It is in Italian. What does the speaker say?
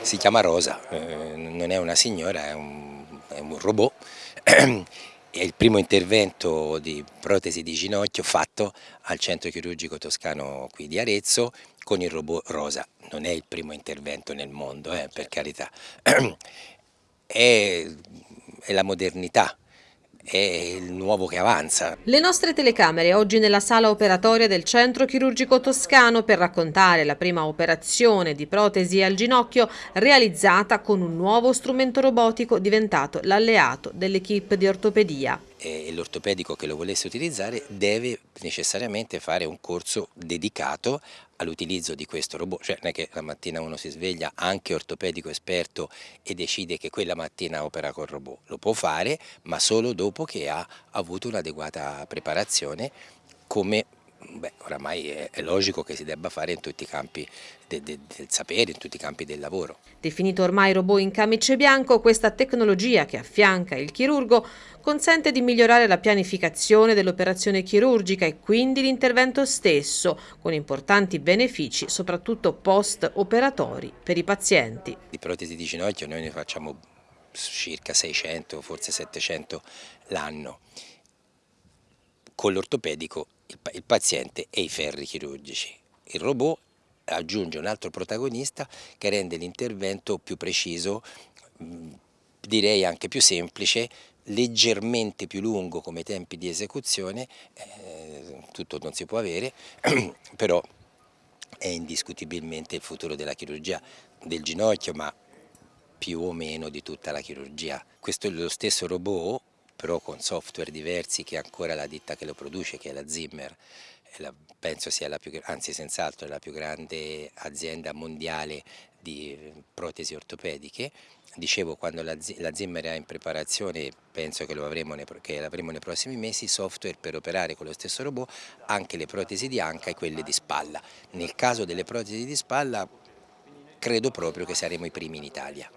Si chiama Rosa, eh, non è una signora, è un, è un robot. È il primo intervento di protesi di ginocchio fatto al centro chirurgico toscano qui di Arezzo con il robot Rosa. Non è il primo intervento nel mondo, eh, per carità. È, è la modernità, è il nuovo che avanza. Le nostre telecamere oggi nella sala operatoria del centro chirurgico toscano per raccontare la prima operazione di protesi al ginocchio realizzata con un nuovo strumento robotico diventato l'alleato dell'equipe di ortopedia e l'ortopedico che lo volesse utilizzare deve necessariamente fare un corso dedicato all'utilizzo di questo robot, cioè non è che la mattina uno si sveglia anche ortopedico esperto e decide che quella mattina opera col robot, lo può fare ma solo dopo che ha avuto un'adeguata preparazione come Beh, oramai è, è, logico che si debba fare in tutti i campi de, de, del sapere, in tutti i campi del lavoro. Definito ormai robot in camice bianco, questa tecnologia che affianca il chirurgo consente di migliorare la pianificazione dell'operazione chirurgica e quindi l'intervento stesso, con importanti benefici soprattutto post-operatori per i pazienti. Di protesi di ginocchio noi ne facciamo circa 600, forse 700 l'anno. Con l'ortopedico il, paziente e i ferri chirurgici. Il robot aggiunge un altro protagonista che rende l'intervento più preciso, direi anche più semplice, leggermente più lungo come tempi di esecuzione, eh, tutto non si può avere, però è indiscutibilmente il futuro della chirurgia del ginocchio, ma più o meno di tutta la chirurgia. Questo è lo stesso robot però con software diversi che ancora la ditta che lo produce, che è la Zimmer, la, penso sia la più, anzi senz'altro la più grande azienda mondiale di protesi ortopediche. Dicevo, quando la, la Zimmer è in preparazione, penso che, l'avremo nei, nei prossimi mesi, software per operare con lo stesso robot anche le protesi di anca e quelle di spalla. Nel caso delle protesi di spalla credo proprio che saremo i primi in Italia.